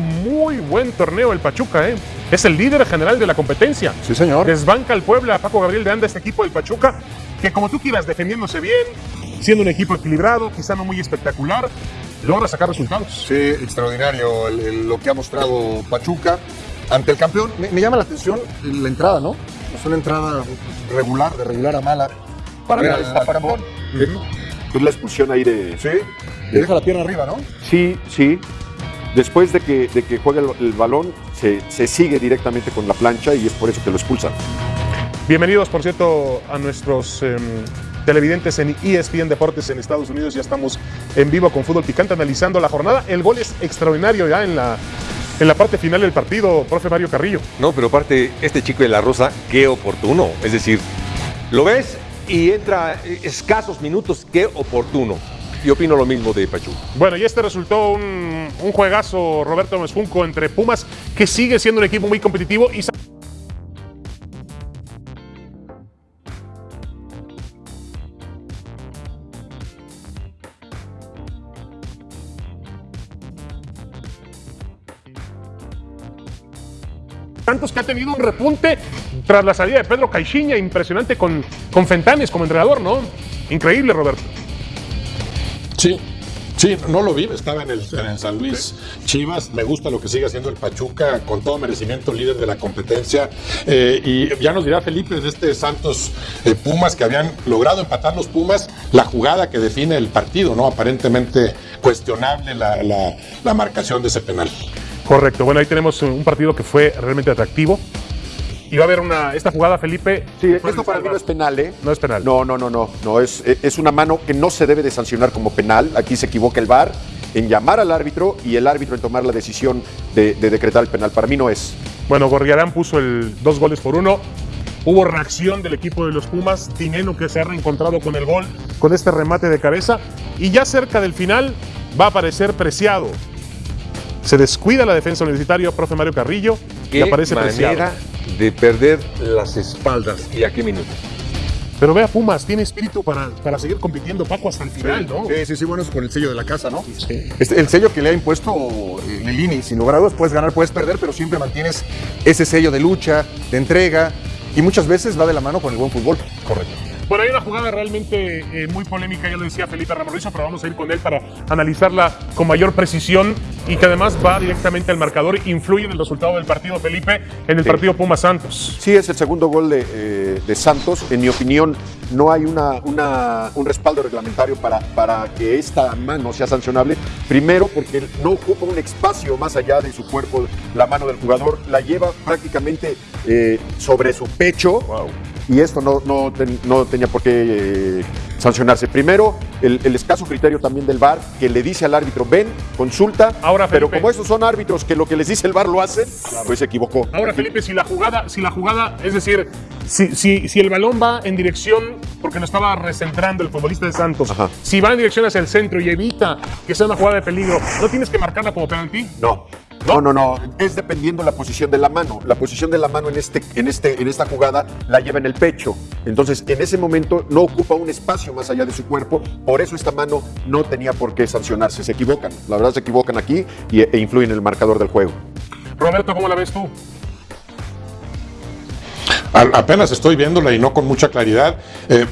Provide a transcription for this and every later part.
Muy buen torneo el Pachuca, ¿eh? Es el líder general de la competencia. Sí, señor. Desbanca al Puebla, Paco Gabriel de Anda, este equipo del Pachuca, que como tú quieras, defendiéndose bien, siendo un equipo equilibrado, quizá no muy espectacular, logra sacar resultados. Sí, extraordinario el- el- lo que ha mostrado Pachuca ante el campeón. Me, me llama la atención la entrada, ¿no? Es una entrada regular, de regular a mala. Para mí, está para es la expulsión ahí de... Sí, le deja la pierna arriba, ¿no? Sí, sí. Después de que, de que juega el, el balón, se, se sigue directamente con la plancha y es por eso que lo expulsan. Bienvenidos, por cierto, a nuestros em, televidentes en ESPN Deportes en Estados Unidos. Ya estamos en vivo con Fútbol Picante analizando la jornada. El gol es extraordinario ya en la, en la parte final del partido, profe Mario Carrillo. No, pero aparte, este chico de la Rosa, qué oportuno. Es decir, lo ves y entra escasos minutos, qué oportuno. Y opino lo mismo de Pachuca. Bueno, y este resultó un, juegazo, Roberto Mesfunco, entre Pumas, que sigue siendo un equipo muy competitivo y Santos que ha tenido un repunte tras la salida de Pedro Caixinha, impresionante con, con Fentanes como entrenador, ¿no? Increíble, Roberto. Sí, sí, no lo vi, estaba en el, en San Luis Chivas, me gusta lo que sigue haciendo el Pachuca, con todo merecimiento líder de la competencia, Eh, y ya nos dirá Felipe de este Santos eh, Pumas que habían logrado empatar los Pumas, la jugada que define el partido, ¿no? Aparentemente cuestionable la- la marcación de ese penal. Correcto. Bueno, ahí tenemos un partido que fue realmente atractivo. Y va a haber una. Esta jugada, Felipe. Sí, esto para mí no es penal, ¿eh? No es penal. No, no, no, no. no es, es una mano que no se debe de sancionar como penal. Aquí se equivoca el VAR en llamar al árbitro y el árbitro en tomar la decisión de, de decretar el penal. Para mí no es. Bueno, Gorriarán puso el dos goles por uno. Hubo reacción del equipo de los Pumas. Tineno que se ha reencontrado con el gol, con este remate de cabeza. Y ya cerca del final va a aparecer preciado. Se descuida la defensa universitaria, profe Mario Carrillo, y aparece preciado. De perder las espaldas. ¿Y a qué minuto? Pero vea, Pumas tiene espíritu para, para seguir compitiendo, Paco, hasta el final, ¿no? Sí, sí, sí, bueno, es con el sello de la casa, ¿no? Este, el sello que le ha impuesto eh, Lilini, sin lugar a dudas, puedes ganar, puedes perder, pero siempre mantienes ese sello de lucha, de entrega, y muchas veces va de la mano con el buen fútbol. Correcto. Bueno, hay una jugada realmente eh, muy polémica, ya lo decía Felipe Ramorrizo, pero vamos a ir con él para analizarla con mayor precisión y que además va directamente al marcador, influye en el resultado del partido, Felipe, en el Sí. partido Pumas Santos. Sí, es el segundo gol de, eh, de Santos. En mi opinión, no hay una, una- un respaldo reglamentario para, para que esta mano sea sancionable. Primero, porque no ocupa un espacio más allá de su cuerpo, la mano del jugador, la lleva prácticamente eh, sobre su pecho. Y esto no, no, ten- no tenía por qué eh, sancionarse. Primero, el, el escaso criterio también del VAR, que le dice al árbitro, ven, consulta. Ahora, pero como estos son árbitros que lo que les dice el VAR lo hacen, pues se equivocó. Ahora, Felipe, si la jugada, si la jugada, es decir, si, si, si el balón va en dirección, porque lo estaba recentrando el futbolista de Santos, Ajá. si va en dirección hacia el centro y evita que sea una jugada de peligro, ¿no tienes que marcarla como penalti? No. No, no, no. Es dependiendo la posición de la mano. La posición de la mano en, este, en, este, en esta jugada la lleva en el pecho. Entonces, en ese momento no ocupa un espacio más allá de su cuerpo. Por eso esta mano no tenía por qué sancionarse. Se equivocan. La verdad se equivocan aquí y, e influyen en el marcador del juego. Roberto, ¿cómo la ves tú? A- apenas estoy viéndola y no con mucha claridad. Eh,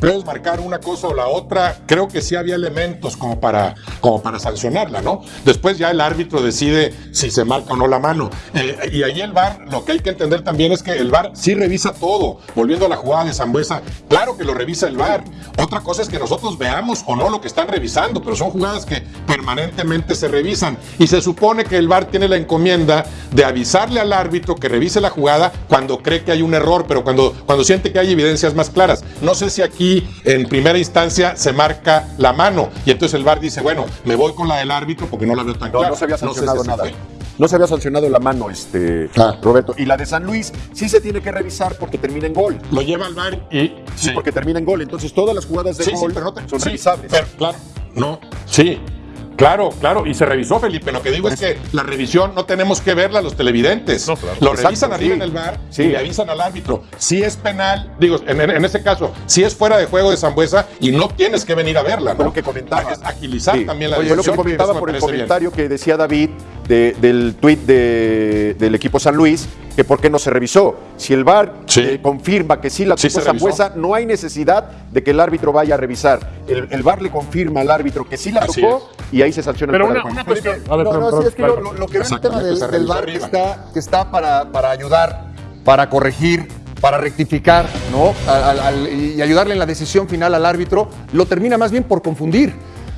puedes marcar una cosa o la otra. Creo que sí había elementos como para, como para sancionarla, ¿no? Después ya el árbitro decide si se marca o no la mano. Eh, y ahí el VAR, lo que hay que entender también es que el VAR sí revisa todo. Volviendo a la jugada de Zambuesa, claro que lo revisa el VAR. Otra cosa es que nosotros veamos o no lo que están revisando, pero son jugadas que permanentemente se revisan. Y se supone que el VAR tiene la encomienda de avisarle al árbitro que revise la jugada cuando cree que hay un error, pero cuando, cuando siente que hay evidencias más claras. No sé si aquí en primera instancia se marca la mano y entonces el VAR dice, bueno, me voy con la del árbitro porque no la veo tan No, clara. no se había sé si sancionado nada. fue. No se había sancionado la mano, este, Ah. Roberto. Y la de San Luis sí se tiene que revisar porque termina en gol. Lo lleva al VAR y... Sí, porque termina en gol. Entonces todas las jugadas de Sí, gol pero no te- son revisables. pero, claro, no, sí. Claro, claro, y se revisó, Felipe. Lo que digo es que la revisión no tenemos que verla los televidentes. No, claro. Lo Exacto, revisan arriba sí. en el bar Sí. y le avisan al árbitro. Si es penal, digo, en, en, en este caso, si es fuera de juego de Zambuesa y no tienes que venir a verla, Fue ¿no? lo que comentaba. Es agilizar Sí. también la Oye, lo que decisión, comentaba por el bien. comentario que decía David de- del tuit de- del equipo San Luis, que por qué no se revisó. Si el VAR Sí. eh, confirma que sí la Sí revisó. Zambuesa, no hay necesidad de que el árbitro vaya a revisar. El, el VAR le confirma al árbitro que sí la Así tocó y ahí se sanciona Pero el una, una juego. cuestión. A ver, no, perdón, no, sí, es que lo, lo- que veo en el tema del, del VAR que está, que está para, para ayudar, para corregir, para rectificar, ¿no? Al- al- al- y ayudarle en la decisión final al árbitro, lo termina más bien por confundir.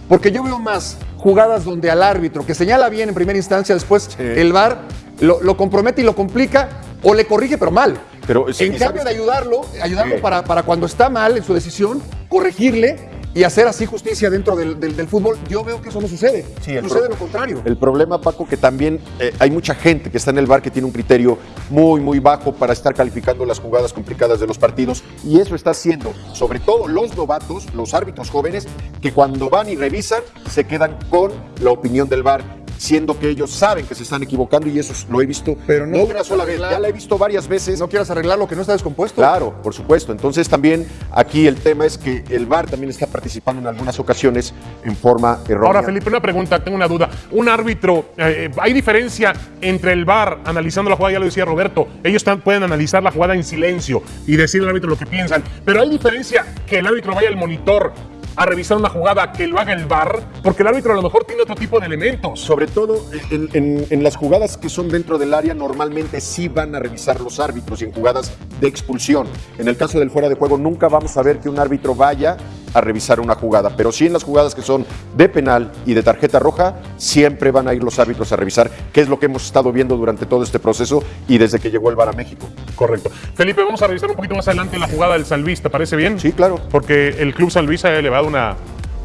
Porque yo veo más jugadas donde al árbitro, que señala bien en primera instancia, después el VAR lo, lo compromete y lo complica o le corrige, pero mal. Pero, en ¿y cambio de ayudarlo, ayudarlo Sí. para, para cuando está mal en su decisión, corregirle y hacer así justicia dentro del, del- del fútbol, yo veo que eso no sucede. Sí, sucede lo contrario. El problema, Paco, que también eh, hay mucha gente que está en el bar que tiene un criterio muy, muy bajo para estar calificando las jugadas complicadas de los partidos. Y eso está haciendo, sobre todo los novatos, los árbitros jóvenes, que cuando van y revisan, se quedan con la opinión del bar. Siendo que ellos saben que se están equivocando y eso lo he visto Pero no no una sola vez, arreglar- ya la he visto varias veces. no quieras arreglar lo que no está descompuesto. Claro, por supuesto. Entonces también aquí el tema es que el VAR también está participando en algunas ocasiones en forma errónea. Ahora, Felipe, una pregunta, tengo una duda. Un árbitro, eh, ¿hay diferencia entre el VAR analizando la jugada? Ya lo decía Roberto, ellos pueden analizar la jugada en silencio y decirle al árbitro lo que piensan, pero ¿hay diferencia que el árbitro vaya al monitor a revisar una jugada que lo haga el VAR? Porque el árbitro a lo mejor tiene otro tipo de elementos. Sobre todo en, en- en las jugadas que son dentro del área, normalmente sí van a revisar los árbitros y en jugadas de expulsión. En el caso del fuera de juego, nunca vamos a ver que un árbitro vaya a revisar una jugada, pero sí en las jugadas que son de penal y de tarjeta roja, siempre van a ir los árbitros a revisar, que es lo que hemos estado viendo durante todo este proceso y desde que llegó el VAR a México. Correcto. Felipe, vamos a revisar un poquito más adelante la jugada del San Luis, ¿te parece bien? Sí, claro. Porque el Club San Luis ha elevado una,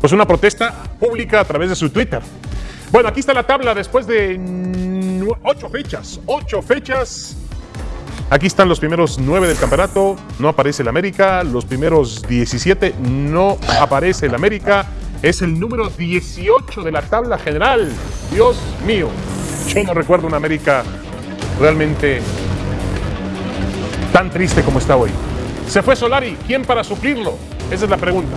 pues una protesta pública a través de su Twitter. Bueno, aquí está la tabla después de ocho fechas. Ocho fechas. Aquí están los primeros nueve del campeonato. No aparece el América. Los primeros 17 no aparece el América. Es el número 18 de la tabla general. Dios mío. Yo no recuerdo una América realmente tan triste como está hoy. Se fue Solari. ¿Quién para suplirlo? Esa es la pregunta.